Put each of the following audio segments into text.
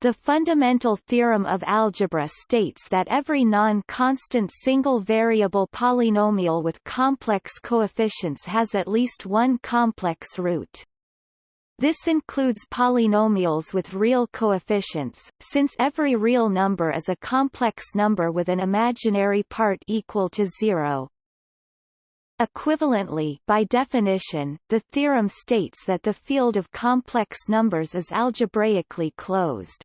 the fundamental theorem of algebra states that every non-constant single-variable polynomial with complex coefficients has at least one complex root. This includes polynomials with real coefficients, since every real number is a complex number with an imaginary part equal to zero. Equivalently, by definition, the theorem states that the field of complex numbers is algebraically closed.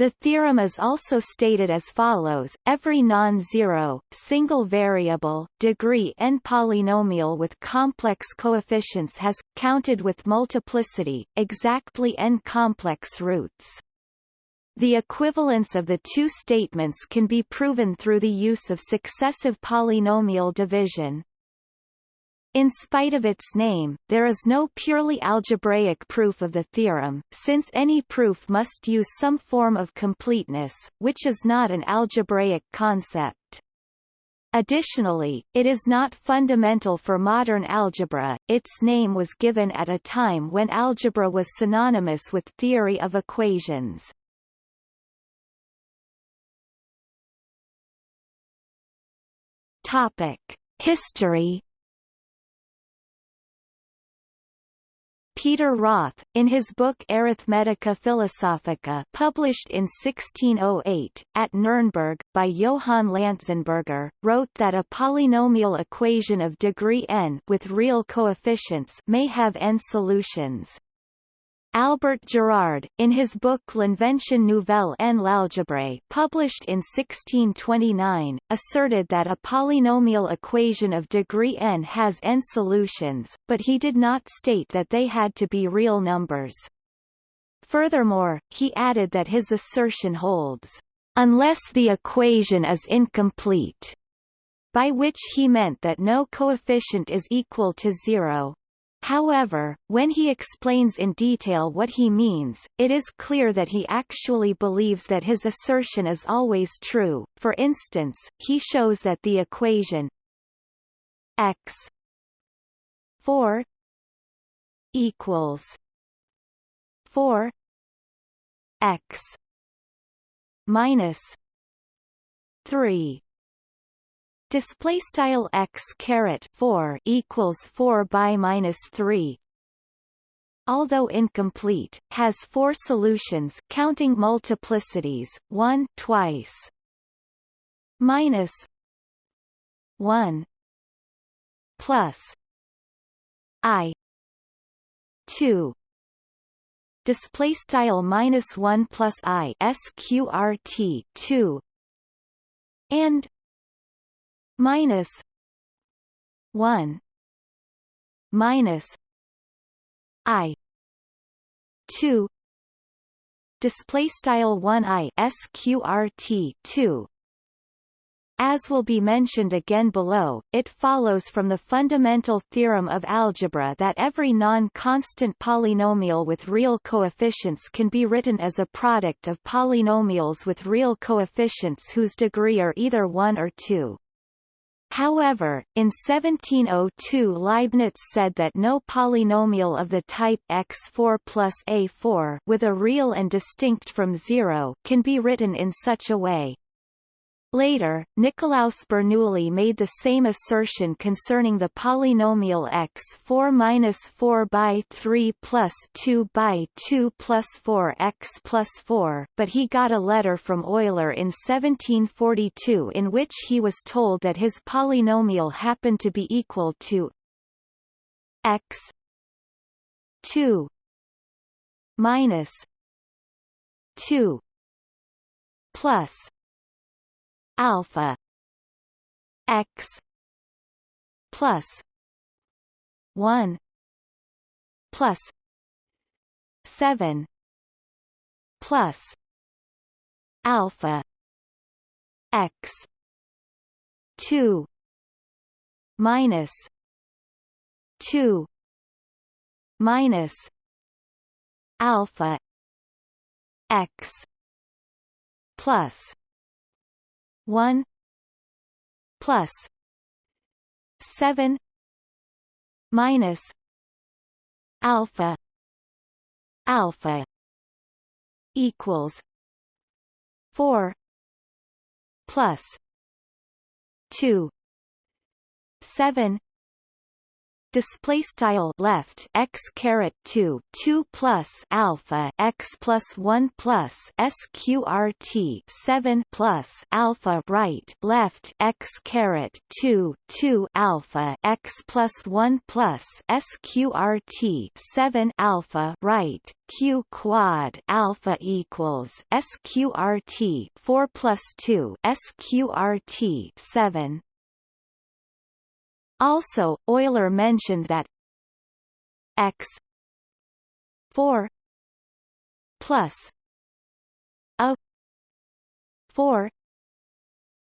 The theorem is also stated as follows, every non-zero, single-variable, degree n polynomial with complex coefficients has, counted with multiplicity, exactly n complex roots. The equivalence of the two statements can be proven through the use of successive polynomial division. In spite of its name, there is no purely algebraic proof of the theorem, since any proof must use some form of completeness, which is not an algebraic concept. Additionally, it is not fundamental for modern algebra, its name was given at a time when algebra was synonymous with theory of equations. Topic. History Peter Roth, in his book Arithmetica Philosophica published in 1608, at Nuremberg, by Johann Lanzenberger, wrote that a polynomial equation of degree n with real coefficients may have n solutions. Albert Girard, in his book L'Invention nouvelle en l'algèbre published in 1629, asserted that a polynomial equation of degree n has n solutions, but he did not state that they had to be real numbers. Furthermore, he added that his assertion holds, "...unless the equation is incomplete", by which he meant that no coefficient is equal to zero. However, when he explains in detail what he means, it is clear that he actually believes that his assertion is always true. For instance, he shows that the equation x 4 equals 4 x minus 3 display style x caret 4 equals 4 by minus 3 although incomplete has four solutions counting multiplicities 1 twice. Minus 1 plus i 2 display style minus 1 plus i sqrt 2 and minus 1 minus i 2 display style 1 i sqrt 2 as will be mentioned again below, it follows from the fundamental theorem of algebra that every non-constant polynomial with real coefficients can be written as a product of polynomials with real coefficients whose degree are either 1 or 2. However, in 1702 Leibniz said that no polynomial of the type x4 plus a4 with a real and distinct from zero can be written in such a way. Later, Nicolaus Bernoulli made the same assertion concerning the polynomial x4 minus 4 by 3 plus 2 by 2 plus 4 x plus 4 but he got a letter from Euler in 1742 in which he was told that his polynomial happened to be equal to x 2 minus 2 plus alpha x plus 1 plus 7 plus alpha x 2 minus 2 minus alpha x plus 1 plus 7 minus alpha alpha equals 4 plus 2 7 display style left x caret 2 2 plus alpha x plus 1 plus sqrt 7 plus alpha right left x caret 2 2 alpha x plus 1 plus sqrt 7 alpha right q quad alpha equals sqrt 4 plus 2 sqrt 7 also, Euler mentioned that x 4 plus a 4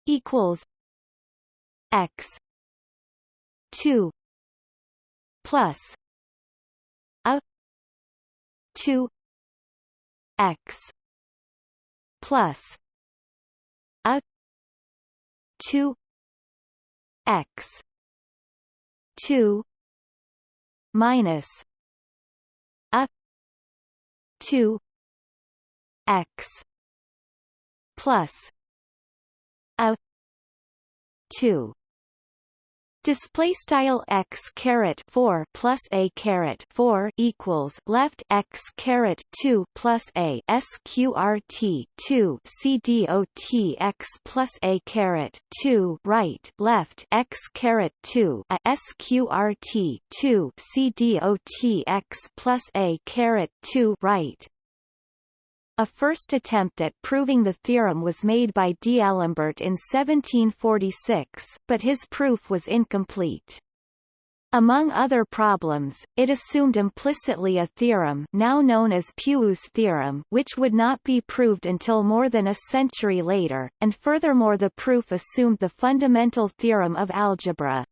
equals x 2 plus a 2 x plus a 2 x two minus a two x plus a two Display style x caret four plus a caret four equals left x caret two plus a sqrt two c dot x plus a caret two right left x caret two a sqrt two c dot x plus a caret two right a first attempt at proving the theorem was made by D'Alembert in 1746, but his proof was incomplete. Among other problems, it assumed implicitly a theorem now known as Puiseux's theorem which would not be proved until more than a century later, and furthermore the proof assumed the fundamental theorem of algebra.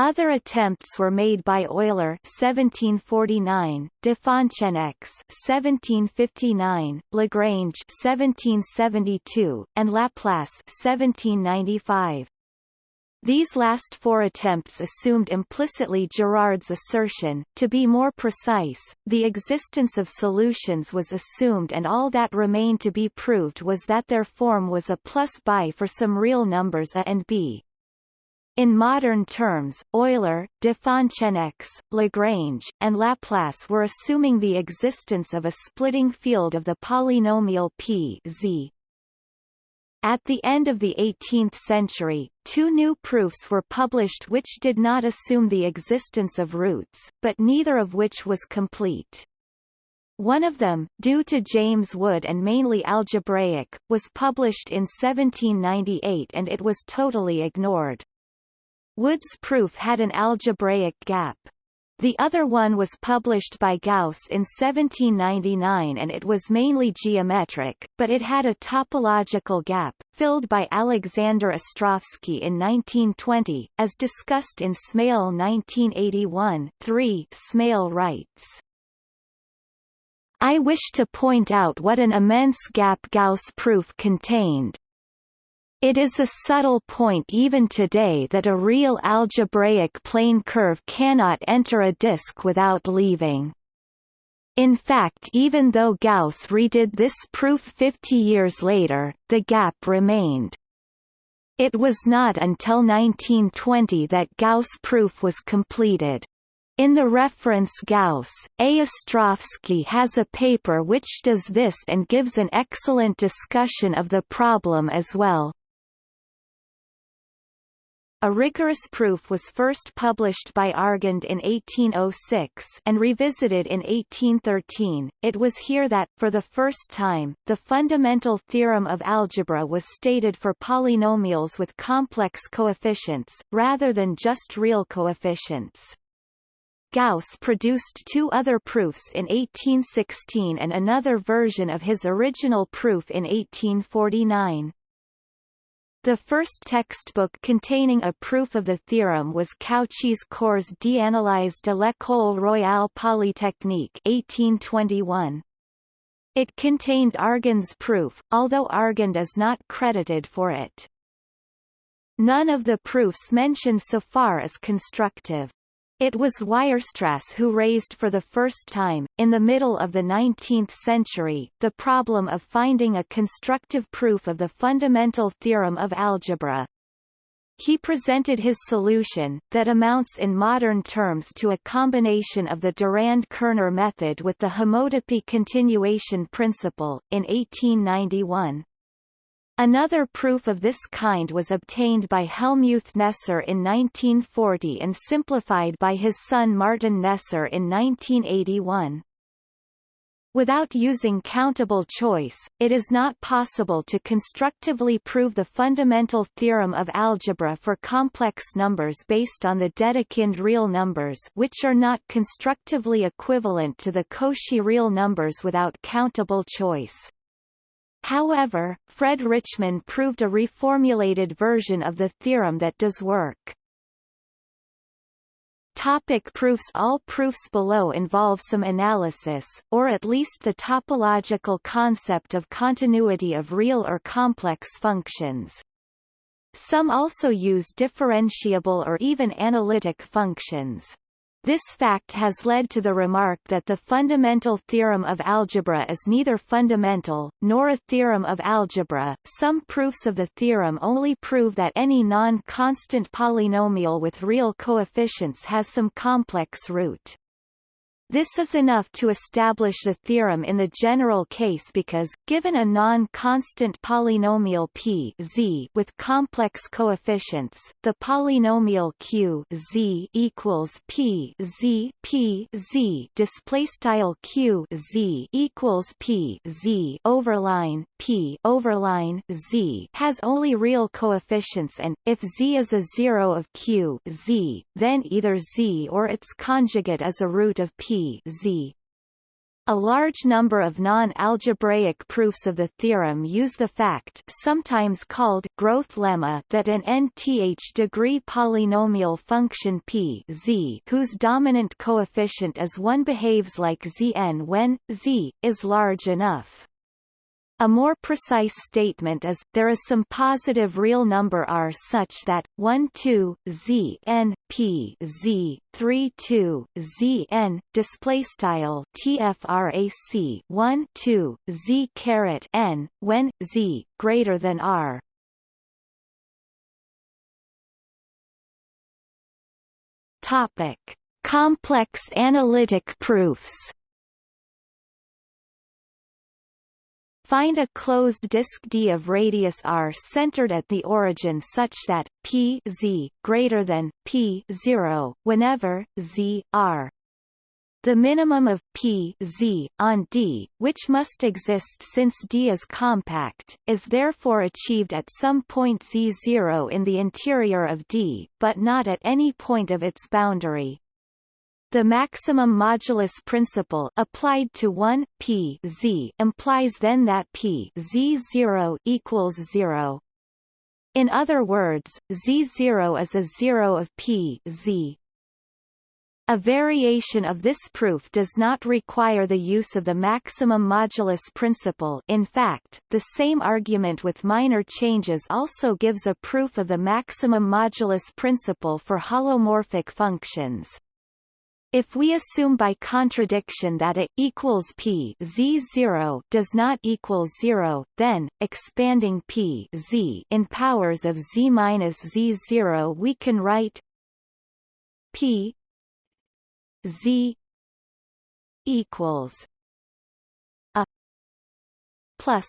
Other attempts were made by Euler 1749, de Foncenex 1759, Lagrange 1772, and Laplace 1795. These last four attempts assumed implicitly Girard's assertion. To be more precise, the existence of solutions was assumed and all that remained to be proved was that their form was a plus by for some real numbers a and b. In modern terms, Euler, de Foncenex, Lagrange, and Laplace were assuming the existence of a splitting field of the polynomial p z. At the end of the 18th century, two new proofs were published which did not assume the existence of roots, but neither of which was complete. One of them, due to James Wood and mainly algebraic, was published in 1798 and it was totally ignored. Wood's proof had an algebraic gap. The other one was published by Gauss in 1799 and it was mainly geometric, but it had a topological gap, filled by Alexander Ostrowski in 1920, as discussed in Smale 1981 3 Smale writes. I wish to point out what an immense gap Gauss proof contained, it is a subtle point even today that a real algebraic plane curve cannot enter a disk without leaving. In fact even though Gauss redid this proof 50 years later, the gap remained. It was not until 1920 that Gauss proof was completed. In the reference Gauss, A. Ostrowski has a paper which does this and gives an excellent discussion of the problem as well. A rigorous proof was first published by Argand in 1806 and revisited in 1813. It was here that, for the first time, the fundamental theorem of algebra was stated for polynomials with complex coefficients, rather than just real coefficients. Gauss produced two other proofs in 1816 and another version of his original proof in 1849. The first textbook containing a proof of the theorem was Cauchy's Cours d'analyse de l'École Royale Polytechnique 1821. It contained Argand's proof, although Argand is not credited for it. None of the proofs mentioned so far is constructive. It was Weierstrass who raised for the first time, in the middle of the 19th century, the problem of finding a constructive proof of the fundamental theorem of algebra. He presented his solution, that amounts in modern terms to a combination of the Durand-Kerner method with the homotopy continuation principle, in 1891. Another proof of this kind was obtained by Helmuth Kneser in 1940 and simplified by his son Martin Kneser in 1981. Without using countable choice, it is not possible to constructively prove the fundamental theorem of algebra for complex numbers based on the Dedekind real numbers which are not constructively equivalent to the Cauchy real numbers without countable choice. However, Fred Richman proved a reformulated version of the theorem that does work. Topic proofs All proofs below involve some analysis, or at least the topological concept of continuity of real or complex functions. Some also use differentiable or even analytic functions. This fact has led to the remark that the fundamental theorem of algebra is neither fundamental, nor a theorem of algebra. Some proofs of the theorem only prove that any non-constant polynomial with real coefficients has some complex root. This is enough to establish the theorem in the general case because, given a non-constant polynomial p z with complex coefficients, the polynomial q z equals p z p z displaystyle q z equals p z overline p overline z has only real coefficients and, if z is a zero of q z, then either z or its conjugate is a root of p Z. A large number of non-algebraic proofs of the theorem use the fact sometimes called growth lemma that an nth degree polynomial function p z whose dominant coefficient is 1 behaves like zn when z is large enough. A more precise statement is, there is some positive real number r such that, 1 2, z n p z 3 2, z n, displaystyle tfrac 1 2, z caret n, when, z, greater than r. Topic. Complex analytic proofs Find a closed disk D of radius r centered at the origin such that p z greater than p 0 whenever z r the minimum of p z on D, which must exist since D is compact, is therefore achieved at some point z0 in the interior of D, but not at any point of its boundary. The maximum modulus principle applied to 1 p z implies then that p z0 equals 0. In other words, z0 is a zero of p z. A variation of this proof does not require the use of the maximum modulus principle in fact, the same argument with minor changes also gives a proof of the maximum modulus principle for holomorphic functions. If we assume by contradiction that it equals p z 0 does not equal 0, then expanding p z in powers of z minus z 0 we can write p z equals a plus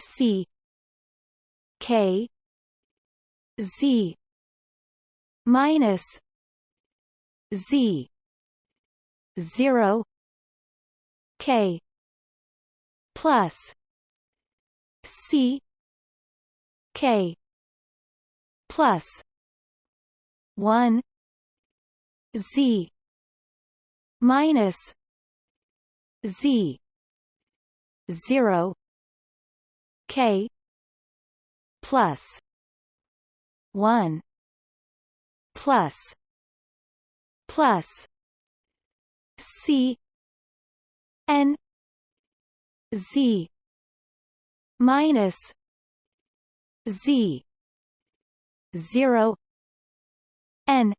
c k z minus Z zero K plus C K plus one Z minus Z zero K plus one plus plus C N Z minus Z zero N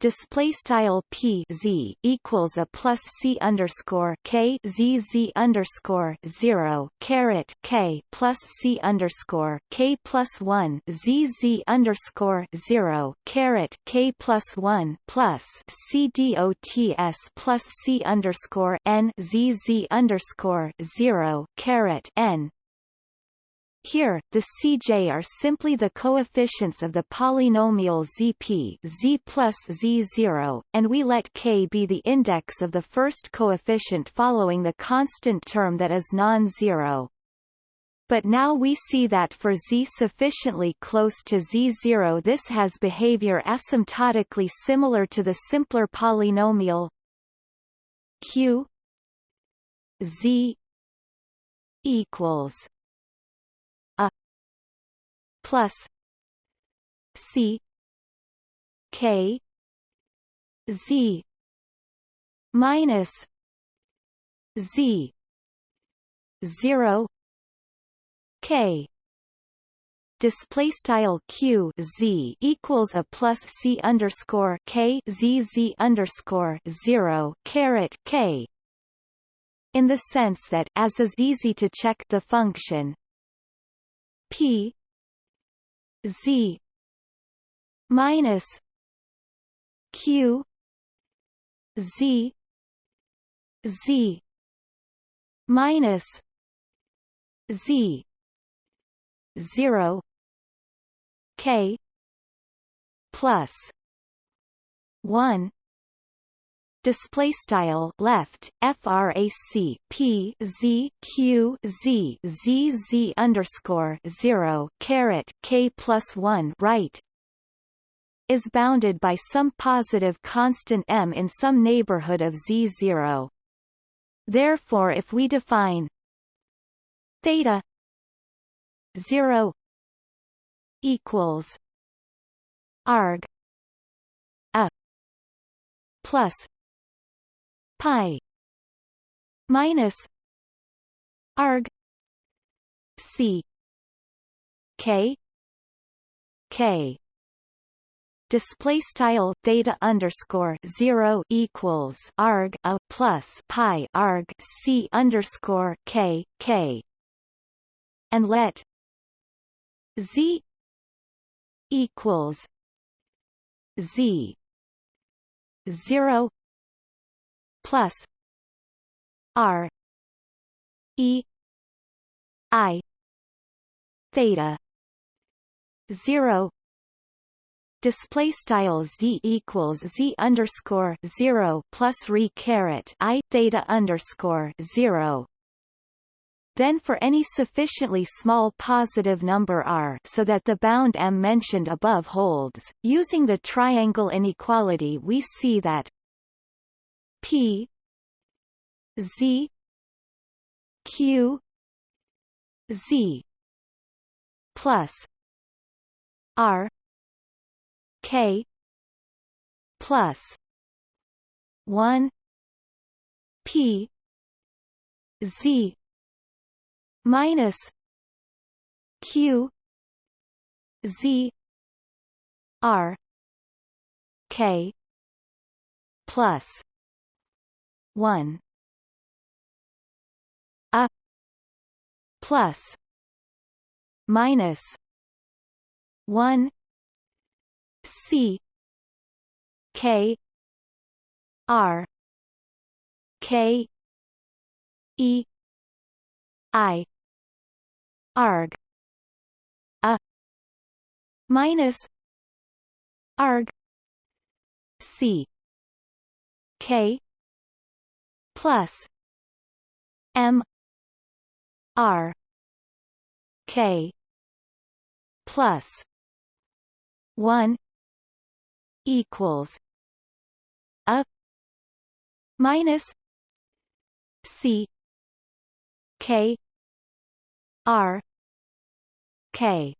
display style p z equals a plus c underscore k z z underscore zero caret k plus c underscore k plus one z z underscore zero caret k plus one plus c dots plus c underscore n z z underscore zero caret n here, the Cj are simply the coefficients of the polynomial Zp z plus z0, and we let k be the index of the first coefficient following the constant term that is non-zero. But now we see that for z sufficiently close to z0 this has behavior asymptotically similar to the simpler polynomial q z equals plus C K Z minus Z zero K display style q z equals a plus c underscore k z z underscore zero caret k. In the sense that, as is easy to check the function p Z minus Q Z Z minus Z zero K plus one display style left frac p z q z z z underscore zero caret k plus one right is bounded by some positive constant m in some neighborhood of z zero. Therefore, if we define theta zero equals arg a plus pi minus arg c k k. Display style theta underscore zero equals arg a plus pi arg c underscore k k. And let z equals z zero plus R E I theta zero display style z equals z underscore zero plus re caret i theta underscore zero. Then for any sufficiently small positive number r so that the bound m mentioned above holds, using the triangle inequality we see that P Z Q Z plus R K plus one P Z minus Q Z R K plus 1 a plus minus 1 c k r k e i arg. A minus arg c k plus M R K plus one equals a minus C K R K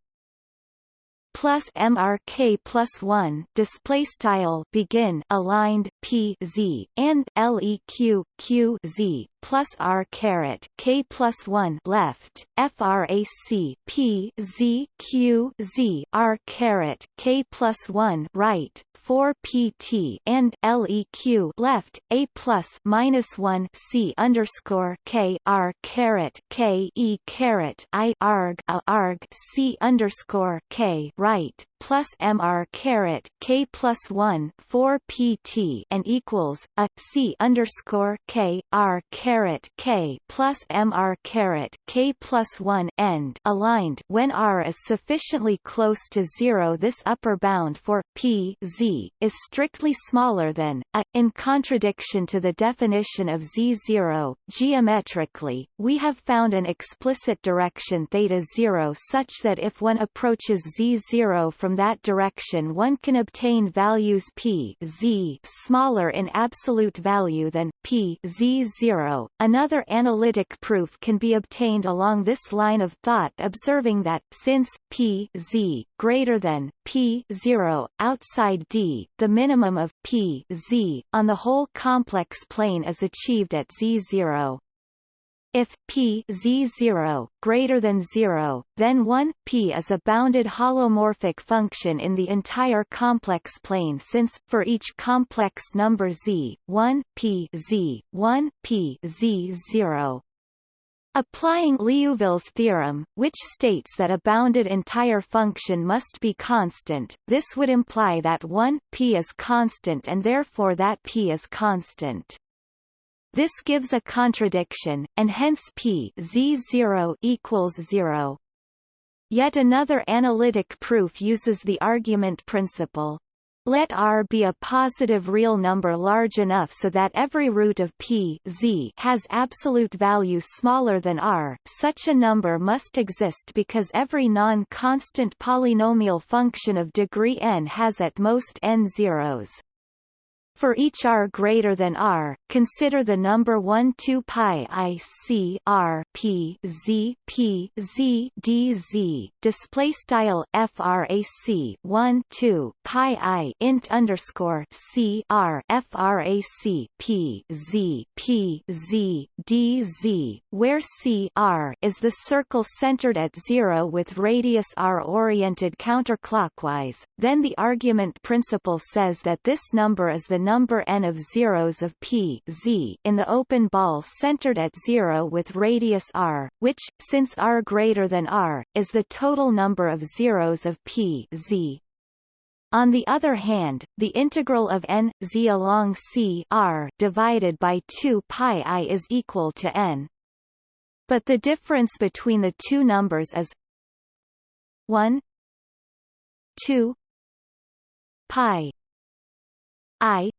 plus mrk plus 1 display style begin aligned p z and leq q z plus r caret k plus 1 left frac p z q z r caret k plus 1 right 4 pt and leq left a plus minus 1 c underscore k r caret k e caret i arg a arg c underscore k right plus mr caret k plus 1 4 pt and equals a c underscore k r caret k plus mr caret k plus 1 end aligned when r is sufficiently close to zero. This upper bound for p z is strictly smaller than a. In contradiction to the definition of z0, geometrically, we have found an explicit direction theta 0 such that if one approaches z0 from from that direction one can obtain values p z smaller in absolute value than p z 0. Another analytic proof can be obtained along this line of thought observing that, since p z greater than p 0 outside D, the minimum of p z on the whole complex plane is achieved at z 0. If p z0 greater than 0, then 1 p is a bounded holomorphic function in the entire complex plane since for each complex number z, 1 p z 1 p z 0. Applying Liouville's theorem, which states that a bounded entire function must be constant, this would imply that 1 p is constant and therefore that p is constant. This gives a contradiction, and hence p z0 equals 0. Yet another analytic proof uses the argument principle. Let R be a positive real number large enough so that every root of p z has absolute value smaller than R. Such a number must exist because every non-constant polynomial function of degree n has at most n zeros. For each r greater than r, consider the number 1 2 pi i c r p z p z d z display style frac 1 2 pi i int underscore c r frac p z p z d z, where c r is the circle centered at zero with radius r oriented counterclockwise. Then the argument principle says that this number is the number n of zeros of p z in the open ball centered at zero with radius r, which, since r greater than r, is the total number of zeros of p z. On the other hand, the integral of n z along c r divided by 2 pi i is equal to n. But the difference between the two numbers is 1 2 pi i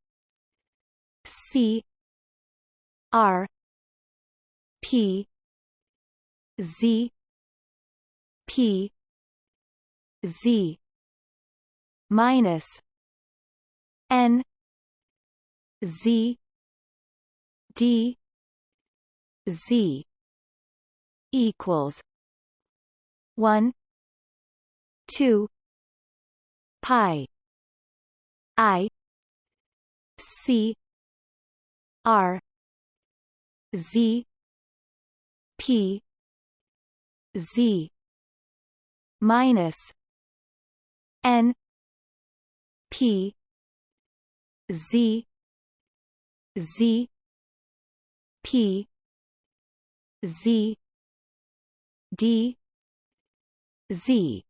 C R P Z P Z minus N Z D Z equals one two pi I C R Z P Z minus N P Z Z P Z D Z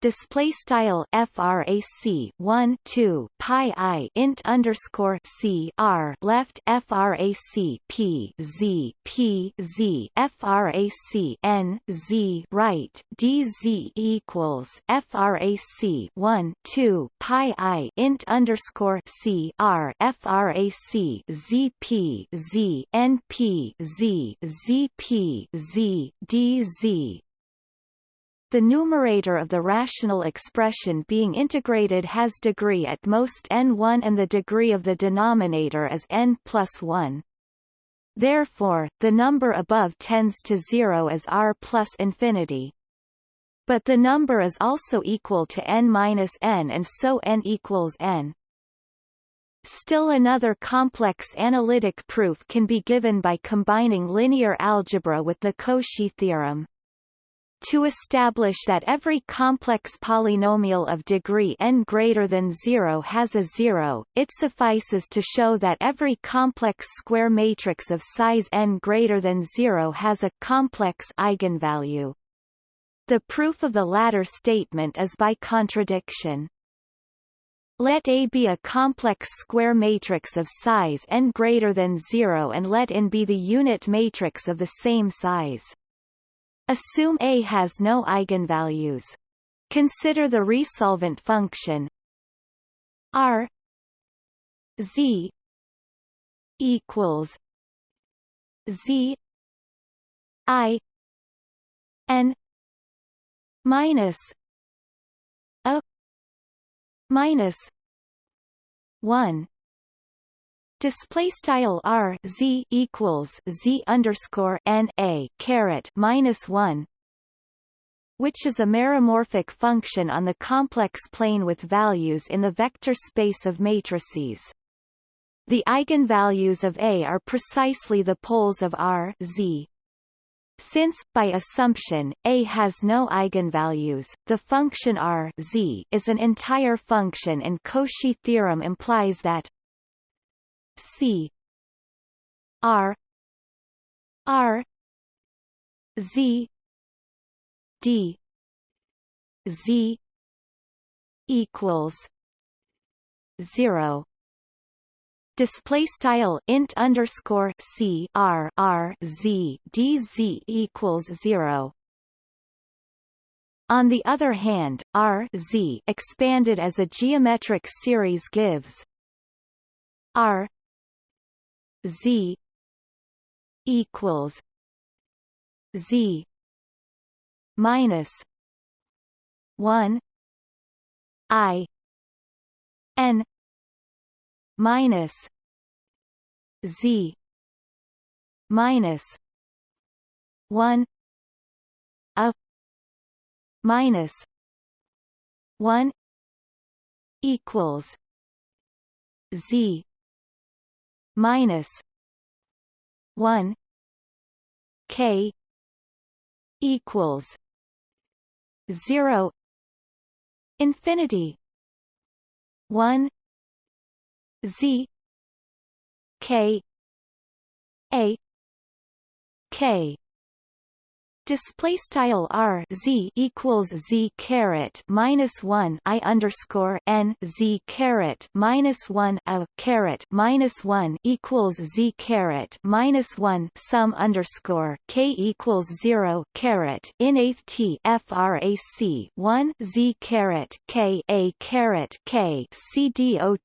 display style frac 1 2 pi i int underscore c r left frac p z p z frac n z right dz equals frac 1 2 pi i int underscore c r frac z p z n p z z p z d z the numerator of the rational expression being integrated has degree at most n1 and the degree of the denominator is n plus 1. Therefore, the number above tends to zero as r plus infinity. But the number is also equal to n minus n and so n equals n. Still another complex analytic proof can be given by combining linear algebra with the Cauchy theorem. To establish that every complex polynomial of degree n greater than 0 has a zero, it suffices to show that every complex square matrix of size n greater than 0 has a complex eigenvalue. The proof of the latter statement is by contradiction. Let A be a complex square matrix of size n greater than 0 and let n be the unit matrix of the same size. Assume A has no eigenvalues. Consider the resolvent function R Z equals Z I N minus a minus one Display style r z equals z underscore n a caret minus one, which is a meromorphic function on the complex plane with values in the vector space of matrices. The eigenvalues of A are precisely the poles of R Z. Since, by assumption, A has no eigenvalues, the function R Z is an entire function and Cauchy theorem implies that C. R. R. Z. D. Z. equals zero. Display style int underscore c r r z d z equals zero. On the other hand, R Z expanded as a geometric series gives R Z equals Z minus one I N minus Z minus one a minus one equals Z minus one K equals zero infinity one Z K A K display style r z equals z caret minus one i underscore n z caret minus one a caret minus one equals z caret minus one sum underscore k equals zero caret inaf t frac one z caret k a caret k c dot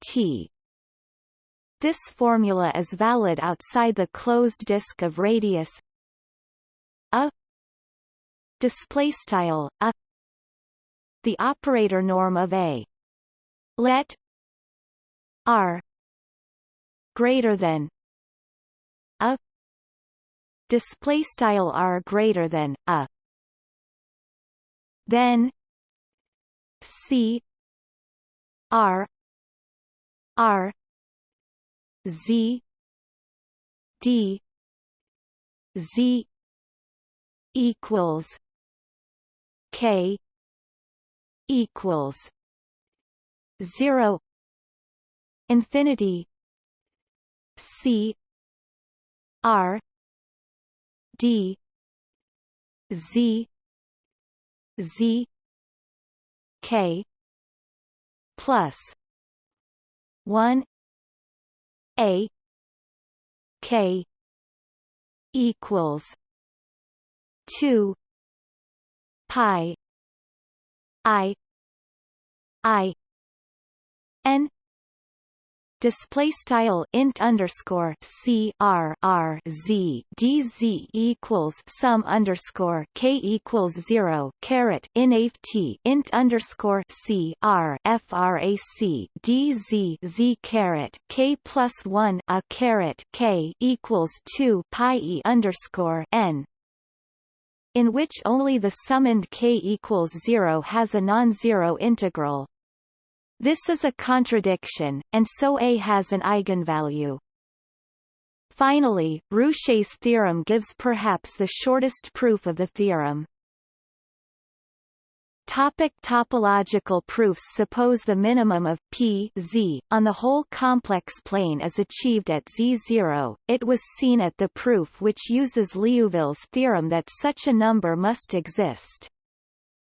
this formula is valid outside the closed disk of radius a display style a the operator norm of a. Let r greater than a. Display style r greater than a. Then c r r z d z equals K equals zero infinity C R D Z Z K plus one A K equals two pi i i n display style int underscore c r r z d z equals sum underscore k equals zero caret t int underscore c r frac d z z caret k plus one a caret k equals two pi e underscore n in which only the summand k equals 0 has a non-zero integral. This is a contradiction, and so A has an eigenvalue. Finally, Rouché's theorem gives perhaps the shortest proof of the theorem. Topic topological proofs Suppose the minimum of p z on the whole complex plane is achieved at z0. It was seen at the proof which uses Liouville's theorem that such a number must exist.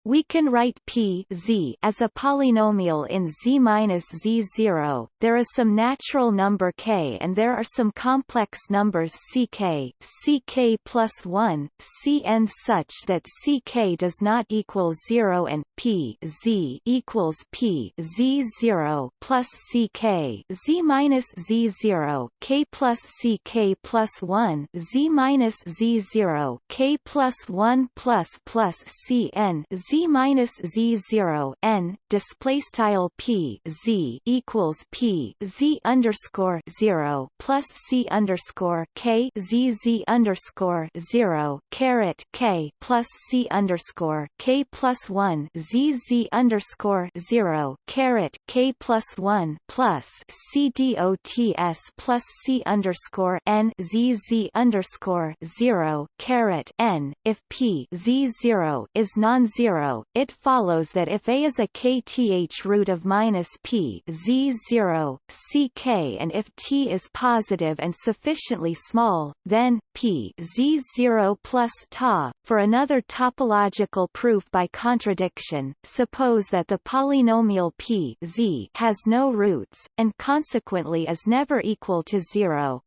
We can write p z as a polynomial in z minus z0. There is some natural number k, and there are some complex numbers ck, plus one, cn such that ck does not equal zero, and p z equals p z0 plus ck z minus z0 k plus ck plus one z minus z0 k plus one plus plus cn z minus z zero n display style p z equals p z underscore zero plus c underscore k z z underscore zero caret k plus c underscore k plus one z z underscore zero caret k plus one plus c dots plus c underscore n z z underscore zero caret n. If p z zero is non-zero zero, it follows that if A is a kth root of minus p z zero, ck and if t is positive and sufficiently small, then p z zero plus ta. For another topological proof by contradiction, suppose that the polynomial p z has no roots, and consequently is never equal to zero.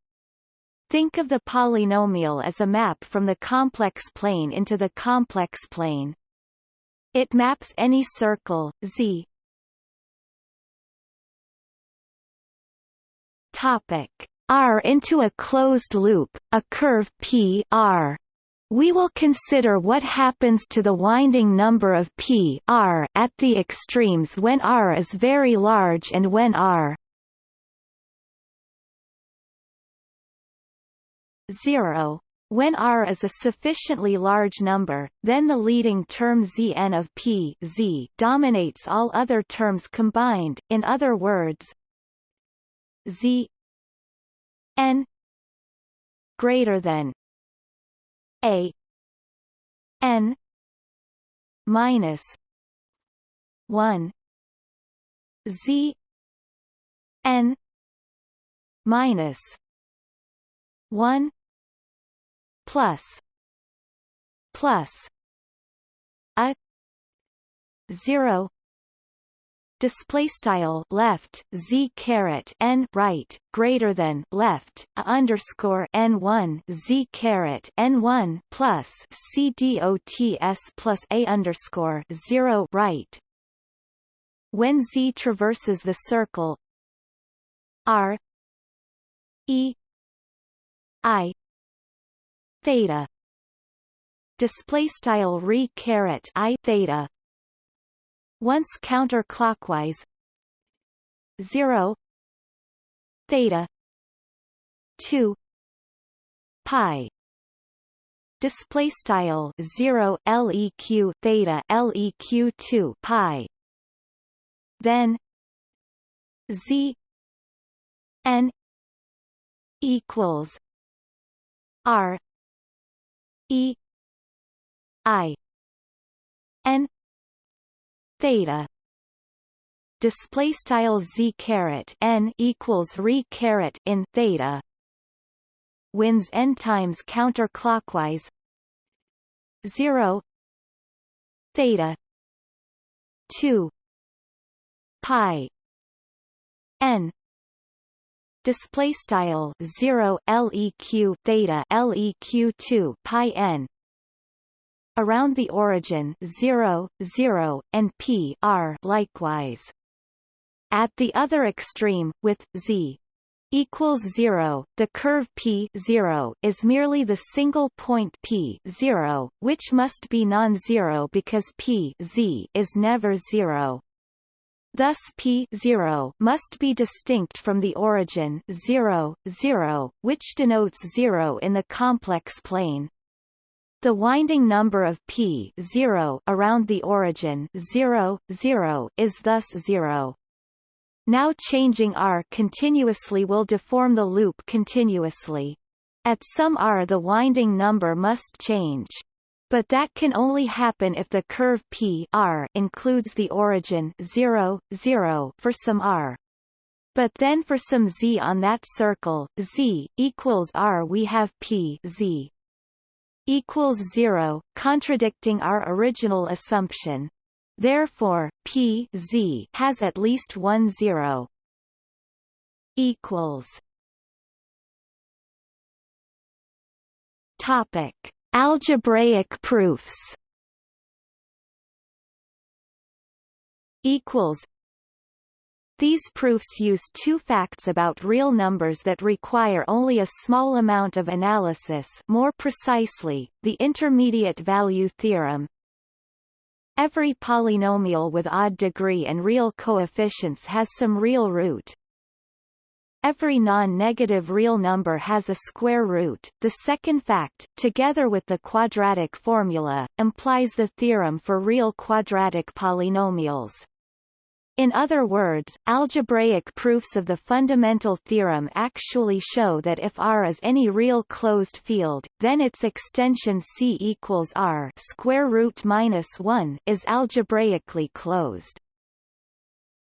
Think of the polynomial as a map from the complex plane into the complex plane. It maps any circle Z. Topic. R into a closed loop, a curve P R. We will consider what happens to the winding number of P R at the extremes when R is very large and when R 0 when R is a sufficiently large number, then the leading term Zn of P Z dominates all other terms combined, in other words Z n greater than A n minus 1 Z n minus 1 plus plus a 0 display style left z caret n right greater than left a underscore n one z caret n one plus c dots plus a underscore zero right. When z traverses the circle r e i theta. Display style re caret i theta. Once counterclockwise. 0 theta. 2 pi. Display style 0 leq theta leq 2 pi. Then. Z. N. Equals. R E I N theta. Display style z caret n equals re caret in theta. Wins n times counterclockwise. 0 theta. 2 pi. N display style 0 leq theta leq 2 pi n. Around the origin 0 0 and p r likewise. At the other extreme with z equals 0 the curve p 0 is merely the single point p 0 which must be non-zero because p z is never 0 Thus p 0 must be distinct from the origin 0, 0, which denotes 0 in the complex plane. The winding number of p 0 around the origin 0, 0 is thus 0. Now changing r continuously will deform the loop continuously. At some r the winding number must change. But that can only happen if the curve p r includes the origin 0, 0 for some r. But then for some z on that circle, z, equals r we have p z equals 0, contradicting our original assumption. Therefore, p z has at least one zero. Equals. Topic: Algebraic proofs. Equals. These proofs use two facts about real numbers that require only a small amount of analysis more precisely, the intermediate value theorem. Every polynomial with odd degree and real coefficients has some real root. Every non-negative real number has a square root. The second fact, together with the quadratic formula, implies the theorem for real quadratic polynomials. In other words, algebraic proofs of the fundamental theorem actually show that if R is any real closed field, then its extension C equals R square root minus 1 is algebraically closed.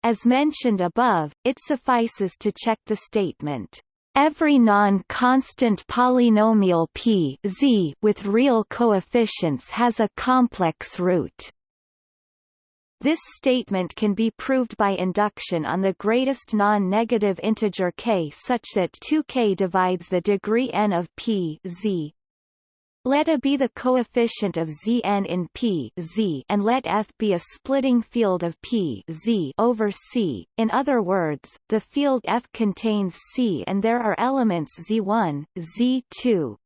As mentioned above, it suffices to check the statement. Every non-constant polynomial p z with real coefficients has a complex root. This statement can be proved by induction on the greatest non-negative integer k such that 2k divides the degree n of p z. Let A be the coefficient of Zn in P Z and let F be a splitting field of P Z over C. In other words, the field F contains C and there are elements Z1, Z2,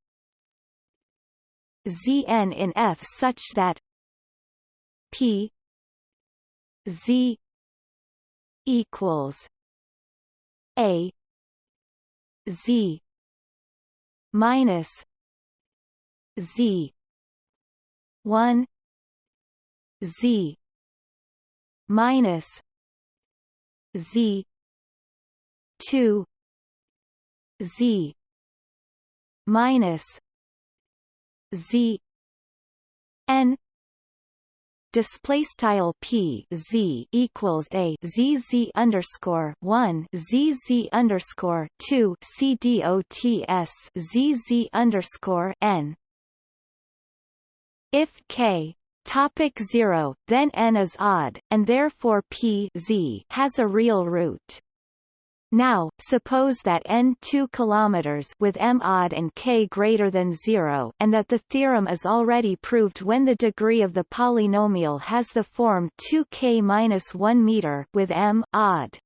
Zn in F such that P Z equals A Z minus Z. one. Z. minus Z. two. Z. minus Z. N. Display style p z equals a z z underscore one z z underscore two c dots z z underscore n. If k topic zero, then n is odd, and therefore p z has a real root. Now, suppose that n 2 km with m odd and k greater than 0 and that the theorem is already proved when the degree of the polynomial has the form 2k-1 meter with m odd.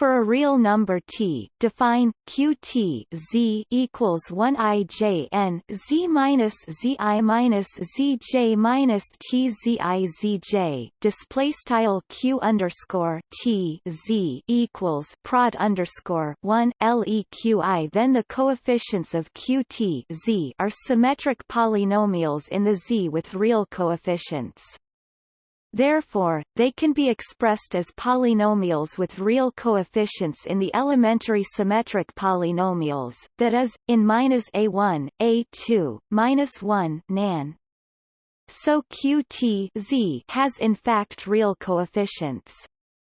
For a real number t, define qt z equals 1 i j n z minus z i minus z j minus t z i z j. Display style q underscore t z equals prod underscore 1 leqi. Then the coefficients of qt z are symmetric polynomials in the z with real coefficients. Therefore, they can be expressed as polynomials with real coefficients in the elementary symmetric polynomials, that is, in minus a1, a2, minus 1 nan. So qt z has in fact real coefficients.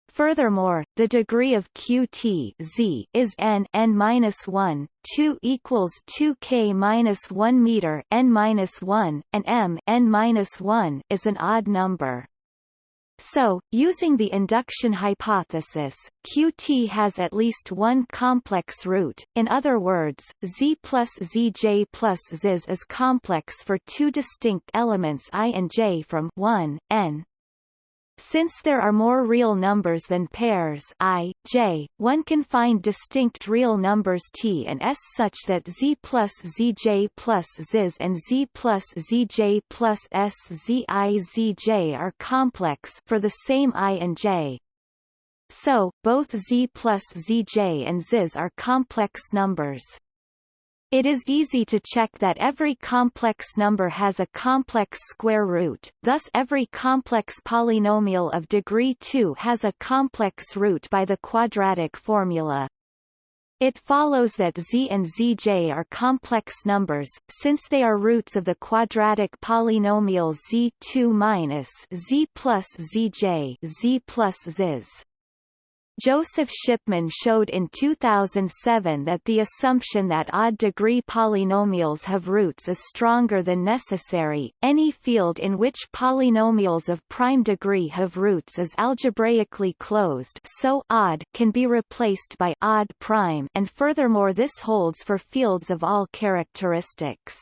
Furthermore, the degree of qt z is n n minus 1, 2 equals 2k minus 1 meter n minus 1, and m n minus 1 is an odd number. So, using the induction hypothesis, Qt has at least one complex root, in other words, Z plus Zj plus Ziz is complex for two distinct elements i and j from 1, n, since there are more real numbers than pairs i, j, one can find distinct real numbers t and s such that z plus zj plus ziz and z plus zj plus s are complex for the same i and j. So, both z plus zj and ziz are complex numbers. It is easy to check that every complex number has a complex square root, thus every complex polynomial of degree 2 has a complex root by the quadratic formula. It follows that z and zj are complex numbers, since they are roots of the quadratic polynomial z2 minus z plus zj z plus ziz. Joseph Shipman showed in 2007 that the assumption that odd-degree polynomials have roots is stronger than necessary. Any field in which polynomials of prime degree have roots is algebraically closed so odd can be replaced by odd prime and furthermore this holds for fields of all characteristics.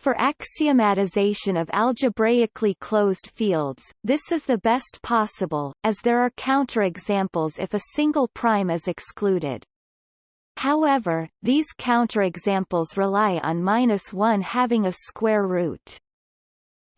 For axiomatization of algebraically closed fields, this is the best possible, as there are counterexamples if a single prime is excluded. However, these counterexamples rely on minus 1 having a square root.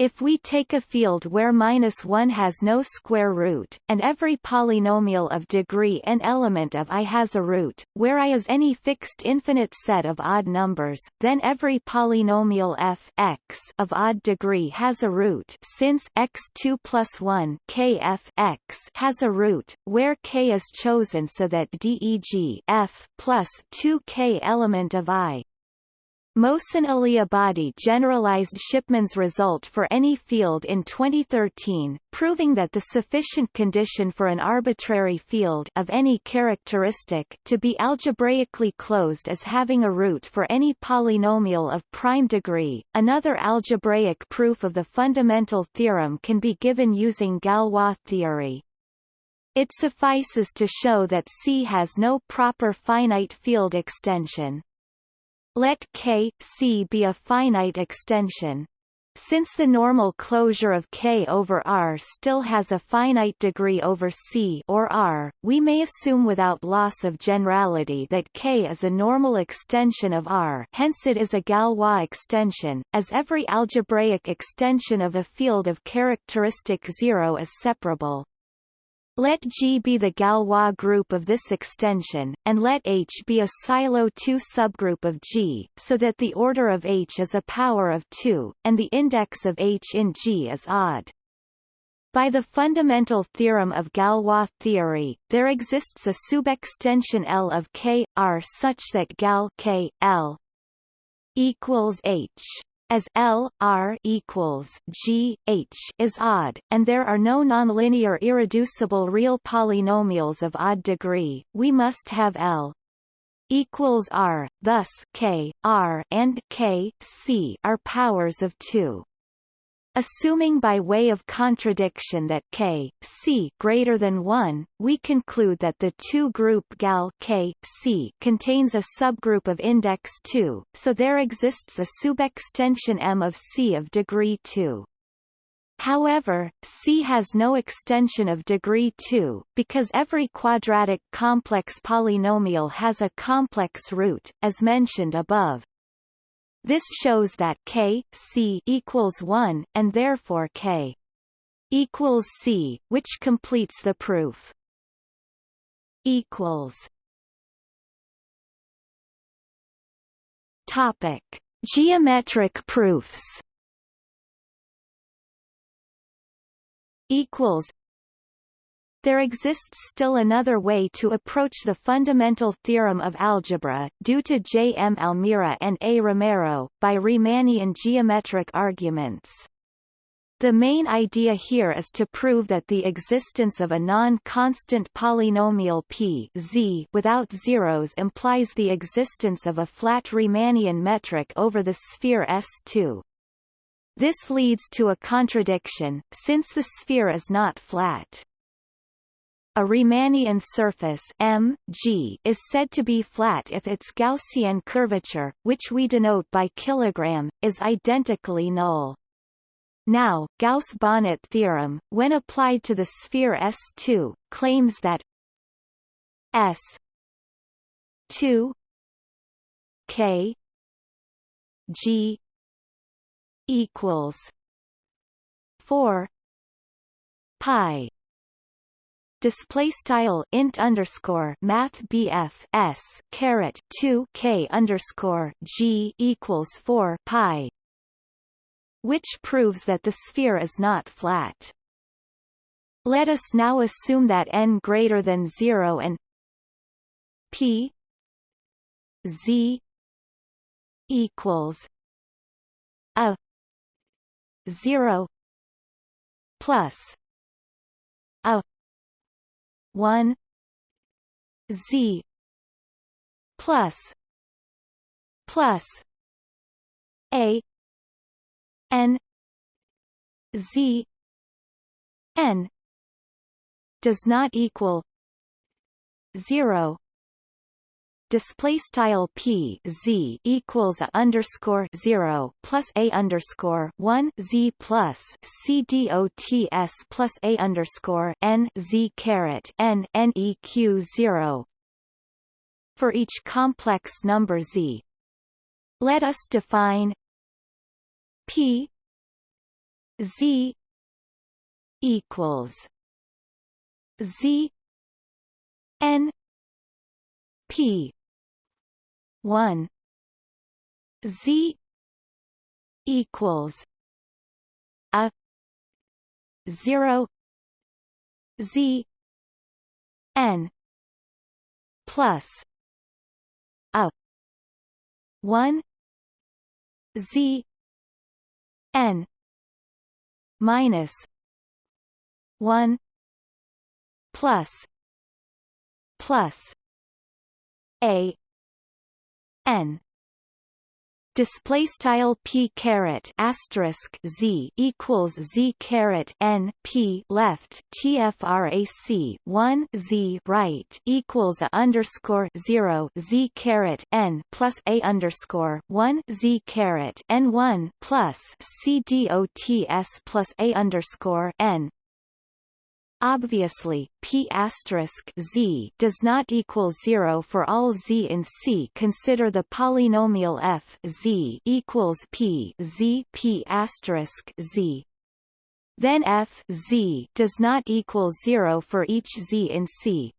If we take a field where minus 1 has no square root, and every polynomial of degree n element of i has a root, where i is any fixed infinite set of odd numbers, then every polynomial f x of odd degree has a root since x2 plus 1 k f x has a root, where k is chosen so that deg f plus 2 k element of i Mohsen Aliabadi generalized Shipman's result for any field in 2013, proving that the sufficient condition for an arbitrary field of any characteristic to be algebraically closed is having a root for any polynomial of prime degree. Another algebraic proof of the fundamental theorem can be given using Galois theory. It suffices to show that C has no proper finite field extension. Let K, C be a finite extension. Since the normal closure of K over R still has a finite degree over C or R, we may assume without loss of generality that K is a normal extension of R hence it is a Galois extension, as every algebraic extension of a field of characteristic zero is separable. Let G be the Galois group of this extension, and let H be a Sylow 2 subgroup of G, so that the order of H is a power of 2, and the index of H in G is odd. By the fundamental theorem of Galois theory, there exists a subextension L of K, R such that Gal K, L equals H as L R equals G H is odd, and there are no nonlinear irreducible real polynomials of odd degree, we must have L equals R, thus K, R and K, C are powers of 2. Assuming by way of contradiction that K, C greater than 1, we conclude that the two-group gal K, C contains a subgroup of index 2, so there exists a subextension M of C of degree 2. However, C has no extension of degree 2, because every quadratic complex polynomial has a complex root, as mentioned above. This shows that k c equals 1, and therefore k equals c, which completes the proof. Equals. Topic: Geometric proofs. Equals there exists still another way to approach the fundamental theorem of algebra, due to J. M. Almira and A. Romero, by Riemannian geometric arguments. The main idea here is to prove that the existence of a non-constant polynomial p z without zeros implies the existence of a flat Riemannian metric over the sphere S2. This leads to a contradiction, since the sphere is not flat. A Riemannian surface M, G is said to be flat if its Gaussian curvature, which we denote by kilogram, is identically null. Now, Gauss-Bonnet theorem, when applied to the sphere S2, claims that S 2 K G equals 4 pi display style int underscore math bf s caret 2 k underscore g equals 4 pi which proves that the sphere is not flat. Let us now assume that n greater than 0 and p z equals a 0 plus a 1 z plus plus a n z n does not equal 0 display style p z equals a underscore zero plus a underscore one z plus c d o t s plus a underscore n z caret n n zero for each complex number z. Let us define p z equals z n p 1 z equals a 0 z n plus a 1 z n minus 1 plus plus a n. Display style p caret asterisk z equals z caret n p left tfrac 1 z right equals a underscore 0 z caret n plus a underscore 1 z caret n 1 plus c dots plus a underscore n Obviously, p z does not equal 0 for all z in C. Consider the polynomial f z equals p z p z. Then f z does not equal 0 for each z in C.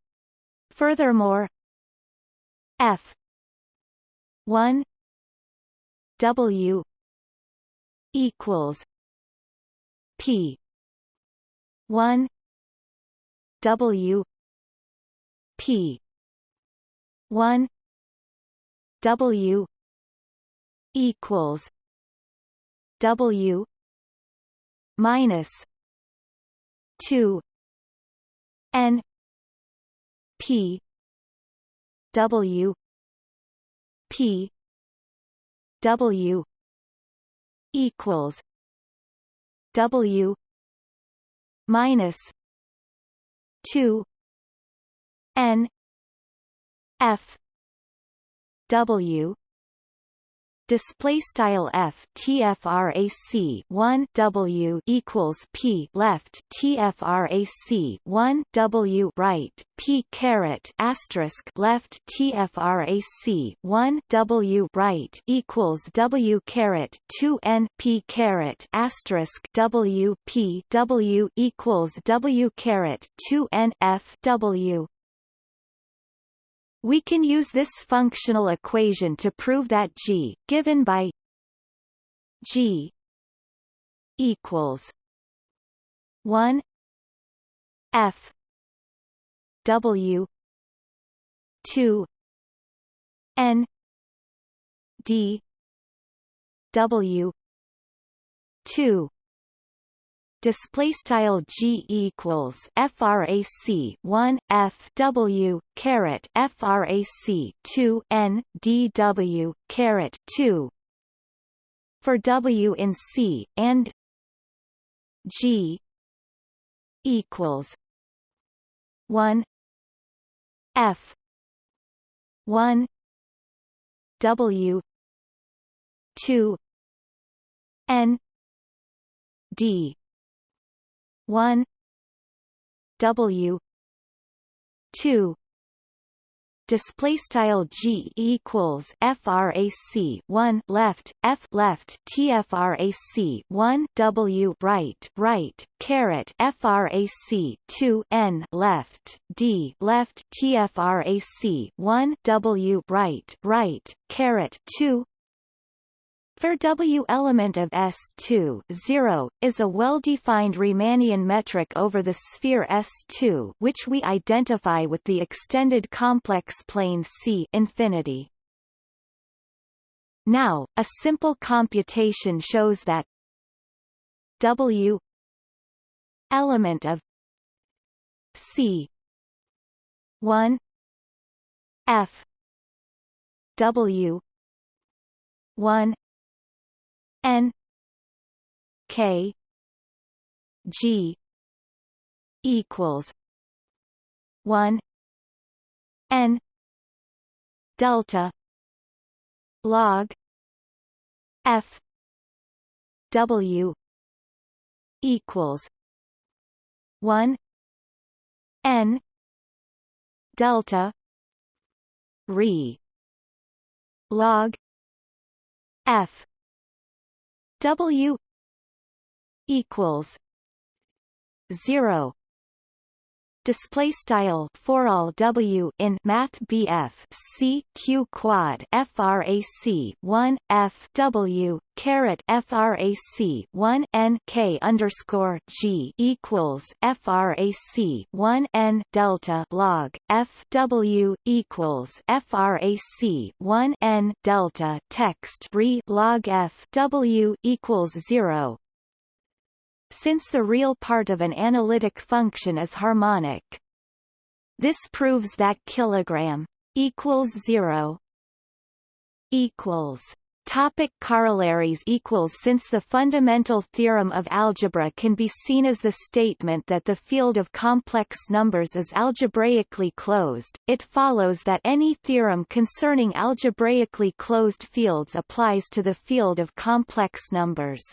Furthermore, f 1 w equals p 1 W P one W equals W minus two N P W P W equals W minus two N F W display style f tfrac 1 w equals p left tfrac 1 w right p caret asterisk left tfrac 1 w right equals w caret 2 n p caret asterisk w p w equals w caret 2 n f w we can use this functional equation to prove that G, given by G equals 1 F W 2 N D W 2 display style g equals frac 1 f w caret frac 2 n dw caret 2 for w in c and g equals 1 f 1 w 2 n d one W two display style g equals frac 1 left f left tfrac 1 w right right caret frac 2 n left d left tfrac 1 w right right caret 2 for W element of S2 0, is a well-defined Riemannian metric over the sphere S2 which we identify with the extended complex plane C infinity. Now, a simple computation shows that W element of C 1 F W 1 N K G equals one N delta log F W equals one N delta re log F W equals zero display style for all w in math BF C Q quad frac 1 F W caret frac 1 N K underscore G equals frac 1 N delta log F W equals frac 1 N delta text re log F W equals zero since the real part of an analytic function is harmonic. This proves that kilogram equals 0 equals Topic corollaries equals Since the fundamental theorem of algebra can be seen as the statement that the field of complex numbers is algebraically closed, it follows that any theorem concerning algebraically closed fields applies to the field of complex numbers.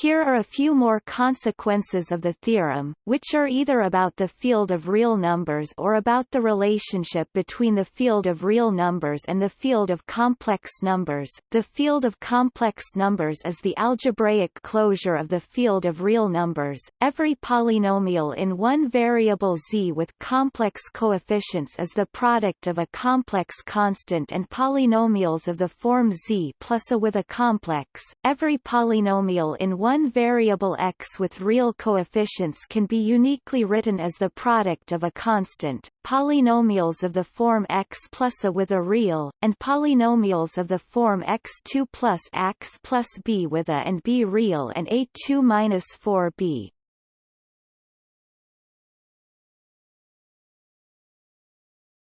Here are a few more consequences of the theorem, which are either about the field of real numbers or about the relationship between the field of real numbers and the field of complex numbers. The field of complex numbers is the algebraic closure of the field of real numbers. Every polynomial in one variable z with complex coefficients is the product of a complex constant and polynomials of the form z plus a with a complex. Every polynomial in one one variable x with real coefficients can be uniquely written as the product of a constant, polynomials of the form x plus a with a real, and polynomials of the form x2 plus x plus b with a and b real and a2 minus 4b.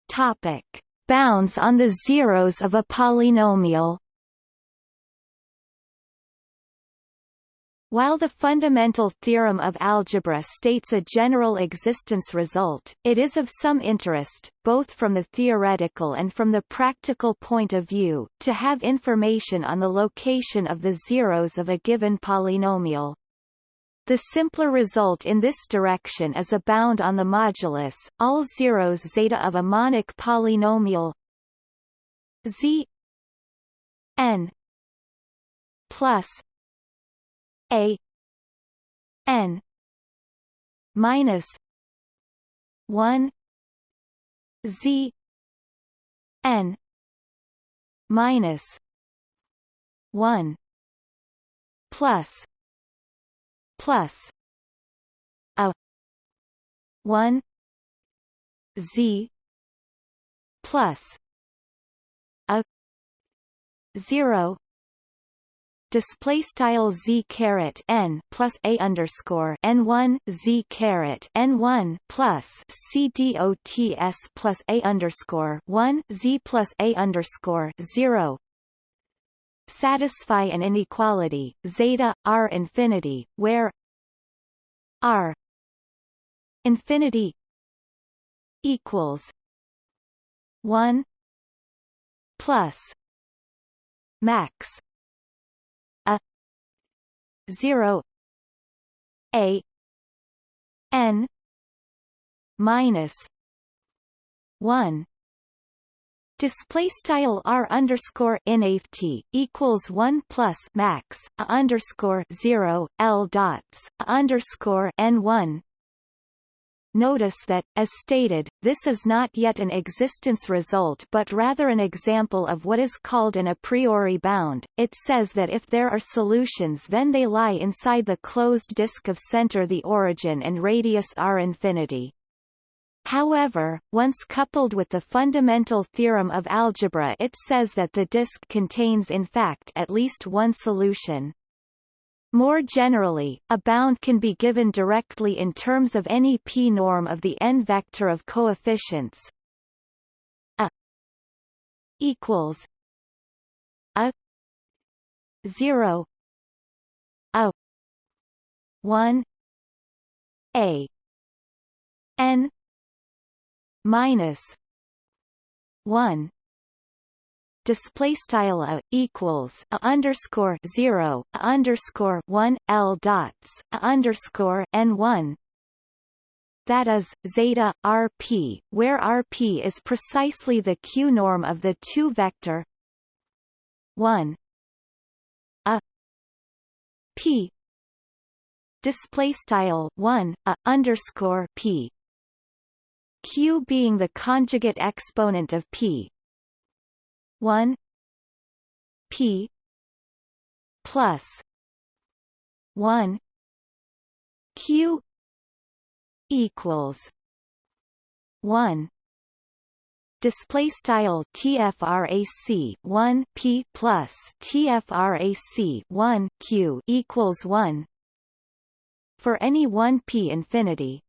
Topic. Bounds on the zeros of a polynomial While the fundamental theorem of algebra states a general existence result, it is of some interest, both from the theoretical and from the practical point of view, to have information on the location of the zeros of a given polynomial. The simpler result in this direction is a bound on the modulus, all zeros zeta of a monic polynomial z n plus a n minus 1 z n minus 1 plus plus a 1 z plus a 0 display style z caret n plus a underscore n one z caret n one plus c dots plus a underscore one z plus a underscore zero. Satisfy an inequality zeta r infinity where r infinity equals one plus max 0 a n minus 1 display style r underscore inft equals 1 plus max a underscore 0 l dots a underscore n1 Notice that, as stated, this is not yet an existence result but rather an example of what is called an a priori bound. It says that if there are solutions then they lie inside the closed disk of center the origin and radius r infinity. However, once coupled with the fundamental theorem of algebra it says that the disk contains in fact at least one solution. More generally, a bound can be given directly in terms of any p-norm of the n-vector of coefficients. A equals a 0 a 1 a n minus 1 display style a equals a underscore 0 a underscore 1 l dots a underscore n 1 that is zeta rp where rp is precisely the q norm of the two vector. 1 a. P. Display style 1 a underscore p. Q being the conjugate exponent of p 1 p plus 1 q equals 1 display style tfrac 1 p plus tfrac 1 q equals 1 for any 1 p infinity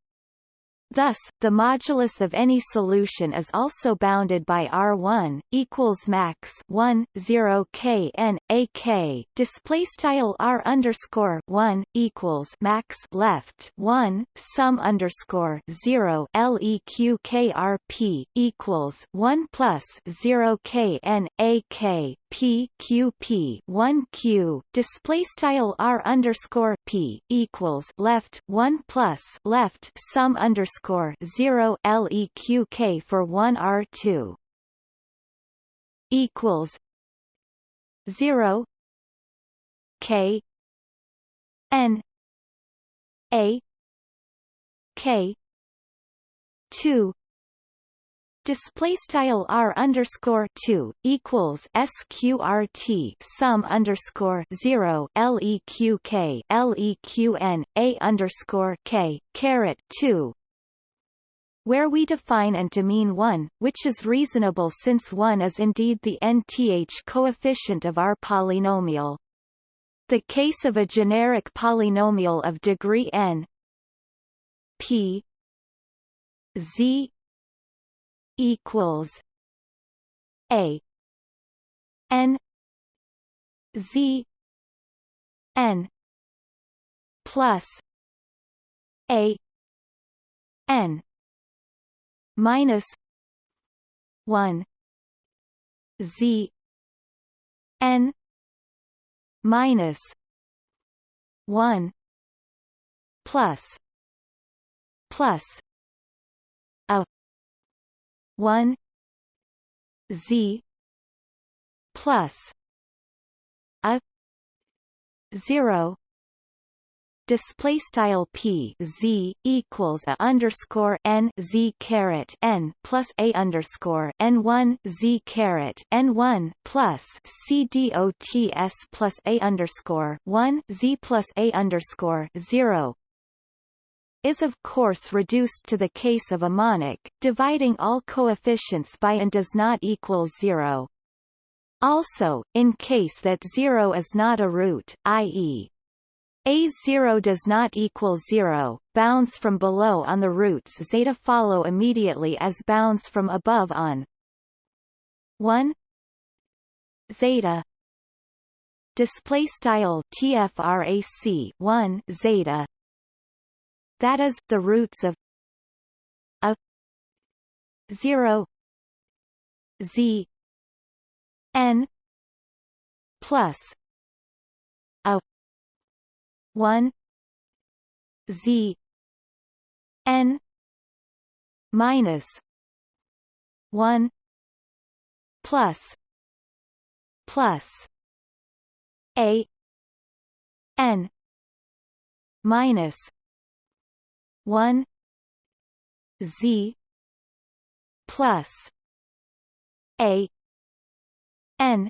Thus, the modulus of any solution is also bounded by R1 equals max 1 0 k n a k display style R underscore 1 equals max left 1 sum underscore 0 leq k r p equals 1 plus 0 k n a k p q p 1 q display style r underscore p equals left 1 plus left sum underscore 0 LEQK for 1 r 2 equals 0 k n a k 2 display style r underscore two equals sqrt sum underscore zero leq leqn a underscore k caret two where we define and to mean 1, which is reasonable since 1 is indeed the nth coefficient of our polynomial. The case of a generic polynomial of degree n p z equals a n z n plus a n minus 1 z n minus 1 plus plus a 1 z plus a 0 display style p z equals a underscore n z caret n plus a underscore n one z caret n one plus c d o t s plus a underscore one z plus a underscore zero is of course reduced to the case of a monic, dividing all coefficients by and does not equal zero. Also, in case that zero is not a root, i.e. A0 does not equal 0, bounds from below on the roots zeta follow immediately as bounds from above on 1 zeta. Display style tfrac 1 zeta. That is, the roots of a 0 z n plus 1 z n minus 1 plus plus a n minus 1 z plus a n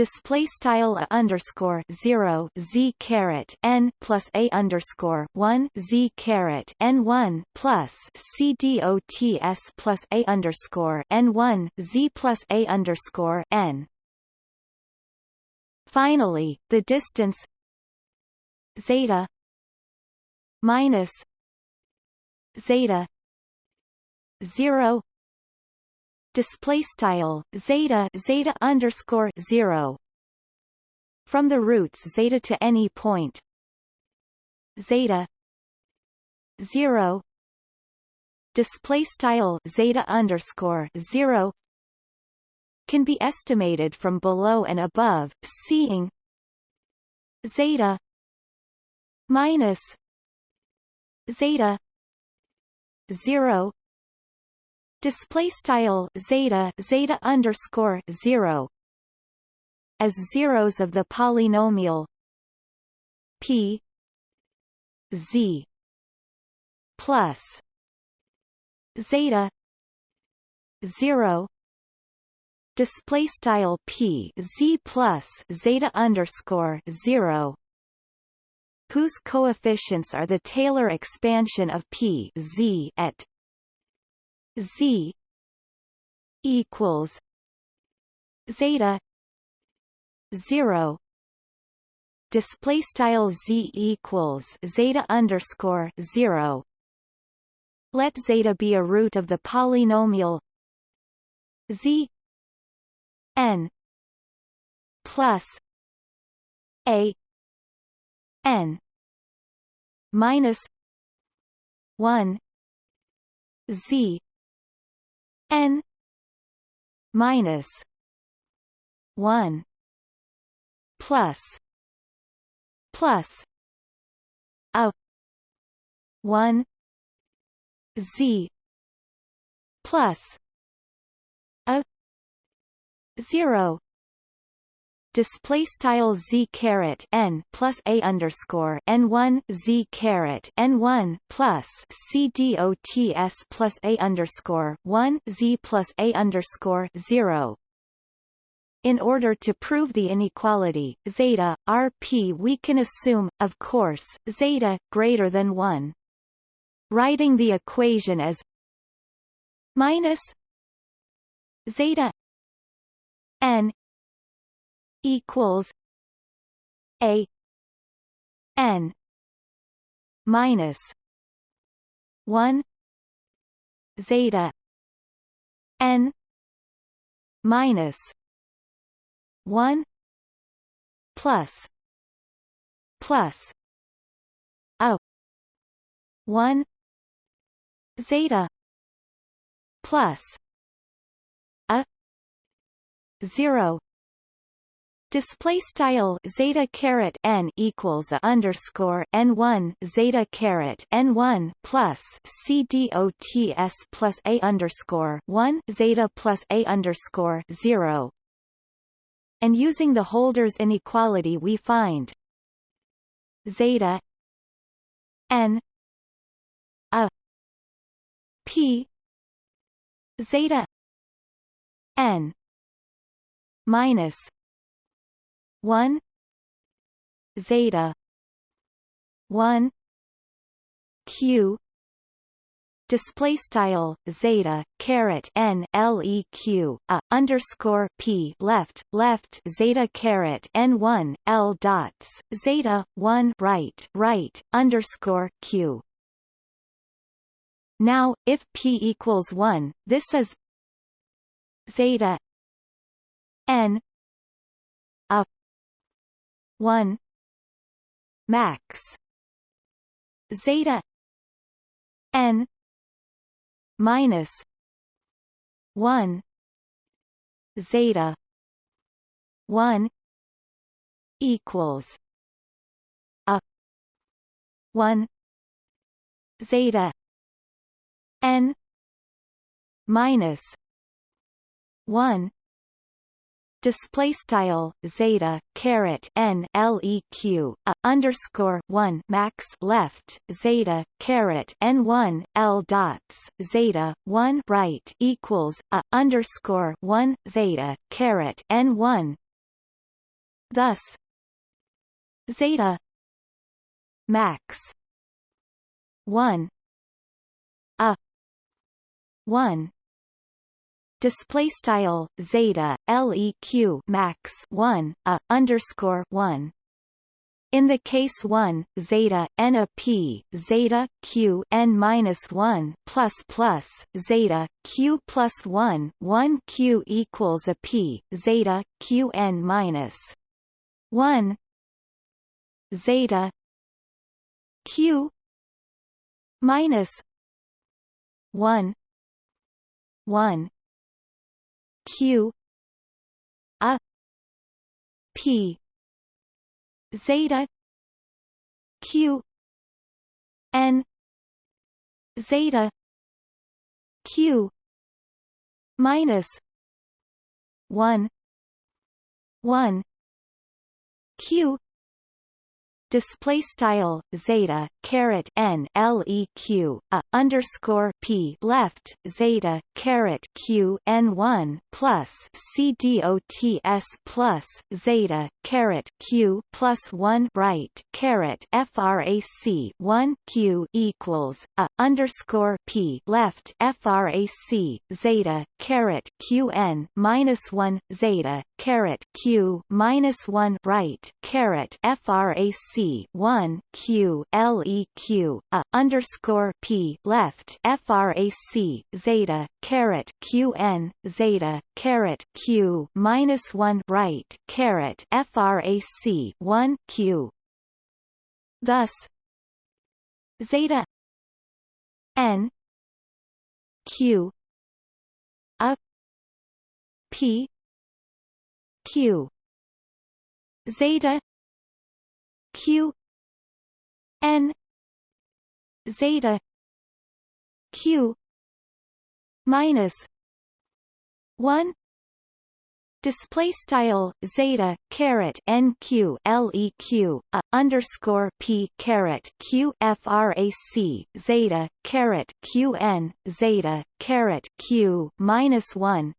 display style a underscore zero z caret n plus a underscore one z caret n one plus c d o t s plus a underscore n one z plus a underscore n. Finally, the distance zeta minus zeta zero display style zeta zeta underscore zero. From the roots zeta to any point. Zeta zero. Display style zeta underscore zero. Can be estimated from below and above seeing zeta minus zeta zero display style zeta zeta underscore zero. As zeros of the polynomial p z plus zeta zero. Display style p z plus zeta underscore zero. Whose coefficients are the Taylor expansion of p z at z equals zeta 0 display style z equals zeta underscore 0 let zeta be a root of the polynomial z n plus a n minus 1 z n minus 1 plus plus a 1 z plus a 0 display style z caret n plus a underscore n one z caret n one plus c dots plus a underscore one z plus a underscore zero. In order to prove the inequality zeta rp, we can assume, of course, zeta greater than one. Writing the equation as minus zeta n equals a n minus 1 zeta n minus 1 plus plus a 1 zeta plus a 0 Display style zeta caret n equals a underscore n one zeta caret n one plus c dots plus a underscore one zeta plus a underscore zero. And using the Hölder's inequality, we find zeta n a p zeta n minus 1 zeta 1 q display style zeta caret n leq a underscore p left left zeta caret n 1 l dots zeta 1 right right underscore q. Now if p equals 1 this is zeta n 1 max. Zeta. N. Minus. 1 zeta. 1 equals. A. 1 zeta. N. Minus. One display style zeta caret n leq a underscore one max left zeta caret n one l dots zeta one right equals a underscore one zeta caret n one. Thus, zeta max one a one display style zeta leq max 1 a underscore 1 in the case 1 zeta n a p zeta q n minus 1 plus plus zeta q plus 1 1 q equals a p zeta q n minus 1 zeta q minus 1 1 q a p zeta q n zeta q minus 1 1 q display style zeta caret n leq a underscore p left zeta caret q n one plus c dots plus zeta caret q plus one right caret frac one q equals a underscore p left frac zeta caret q n minus one zeta caret q minus one right caret frac 1 q leq a underscore p left frac zeta caret q n zeta caret q minus 1 right caret frac 1 q. Thus zeta n q a p q. Zeta q n zeta q minus 1 display style zeta caret nq leq a uh, underscore p caret q frac zeta caret q n zeta caret q minus 1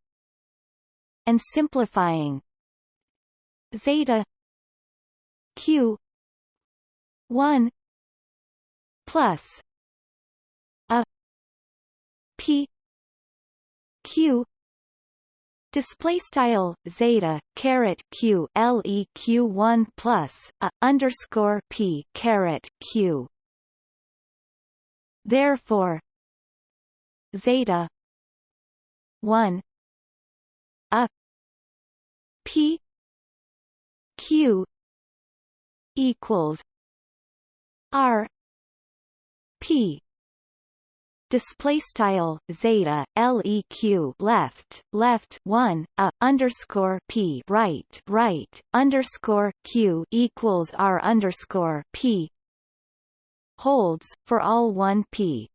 and simplifying zeta q 1 plus a p q display style zeta caret q leq 1 plus a underscore p caret q. Therefore zeta 1 a p q equals R P display style zeta leq left left 1 a underscore p right right underscore q equals r underscore p holds for all 1 p